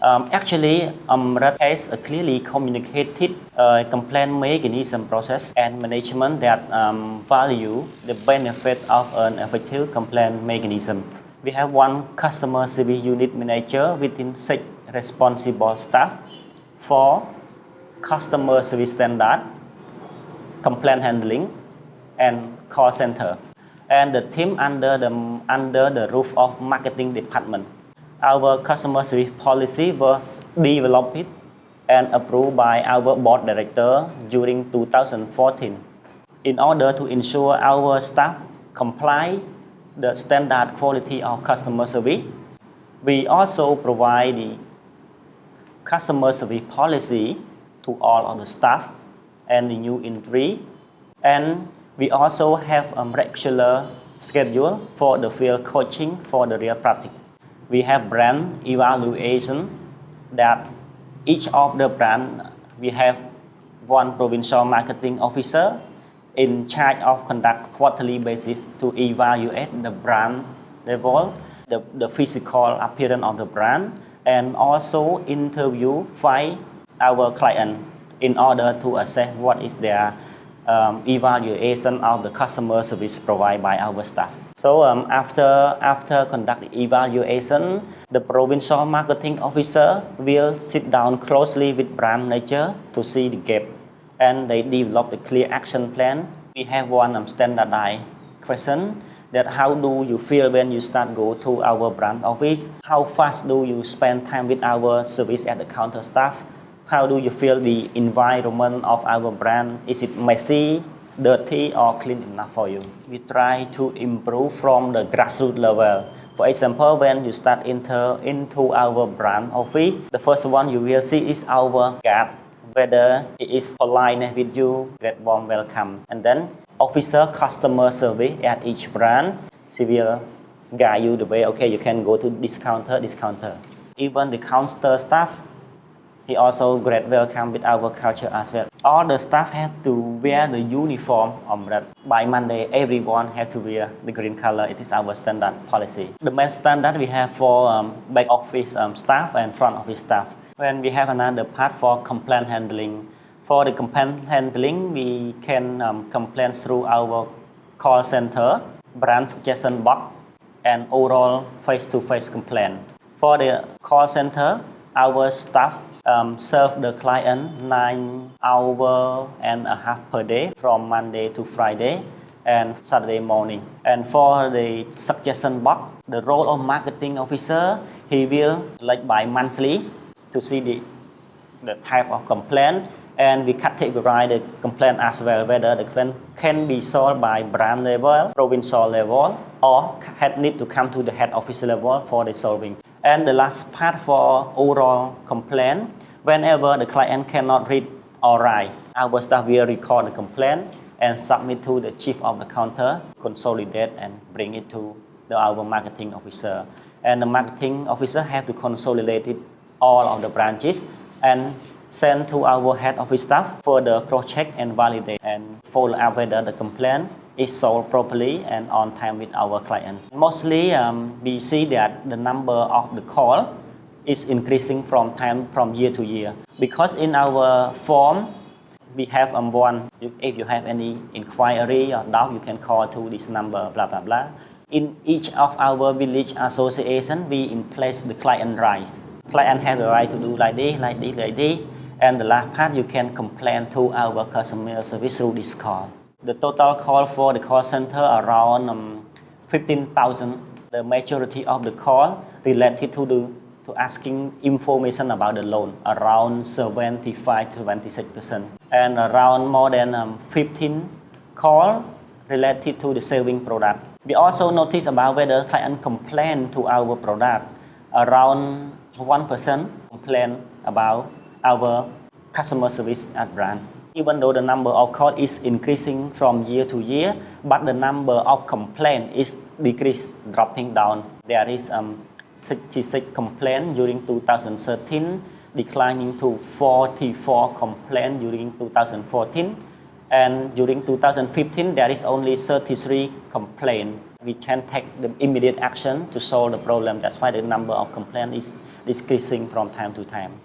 Um, actually, AMRET has a clearly communicated uh, complaint mechanism process and management that um, value the benefit of an effective complaint mechanism. We have one customer service unit manager within six responsible staff for customer service standard, complaint handling, and call center. And the team under the, under the roof of marketing department. Our customer service policy was developed and approved by our board director during 2014 in order to ensure our staff comply the standard quality of customer service. We also provide the customer service policy to all of the staff and the new entry. And we also have a regular schedule for the field coaching for the real practice. We have brand evaluation that each of the brand we have one provincial marketing officer in charge of conduct quarterly basis to evaluate the brand level, the, the physical appearance of the brand, and also interview five our client in order to assess what is their um, evaluation of the customer service provided by our staff. So um, after, after conduct evaluation, the provincial marketing officer will sit down closely with brand manager to see the gap and they develop a clear action plan. We have one um, standardized question that how do you feel when you start go to our brand office? How fast do you spend time with our service at the counter staff? How do you feel the environment of our brand? Is it messy, dirty or clean enough for you? We try to improve from the grassroots level. For example, when you start enter into our brand office, the first one you will see is our guard whether it is polite with you, get warm welcome. And then officer customer service at each brand, she will guide you the way, okay, you can go to this counter, this counter. Even the counter staff, he also great welcome with our culture as well. All the staff have to wear the uniform on that. By Monday, everyone have to wear the green color. It is our standard policy. The main standard we have for um, back office um, staff and front office staff. When we have another part for complaint handling, for the complaint handling, we can um, complain through our call center, brand suggestion box, and oral face-to-face -face complaint. For the call center, our staff um, serve the client nine hour and a half per day from Monday to Friday and Saturday morning. And for the suggestion box, the role of marketing officer, he will like by monthly to see the, the type of complaint and we categorize the complaint as well, whether the complaint can be solved by brand level, provincial level, or had need to come to the head office level for the solving. And the last part for oral complaint, whenever the client cannot read or write, our staff will record the complaint and submit to the chief of the counter, consolidate and bring it to the, our marketing officer. And the marketing officer have to consolidate it all of the branches and send to our head office staff for the cross-check and validate and follow up whether the complaint is sold properly and on time with our client. Mostly um, we see that the number of the call is increasing from time from year to year because in our form we have um, one if you have any inquiry or doubt you can call to this number blah blah blah in each of our village association we in place the client rights client has the right to do like this like this like this and the last part, you can complain to our customer service through this call. The total call for the call center around um, 15,000. The majority of the call related to the to asking information about the loan, around 75 to 26%. And around more than um, 15 call related to the saving product. We also notice about whether client complain to our product. Around 1% complain about our customer service at brand. Even though the number of calls is increasing from year to year, but the number of complaints is decreased, dropping down. There is um, 66 complaints during 2013, declining to 44 complaints during 2014. And during 2015, there is only 33 complaints. we can take the immediate action to solve the problem. That's why the number of complaints is decreasing from time to time.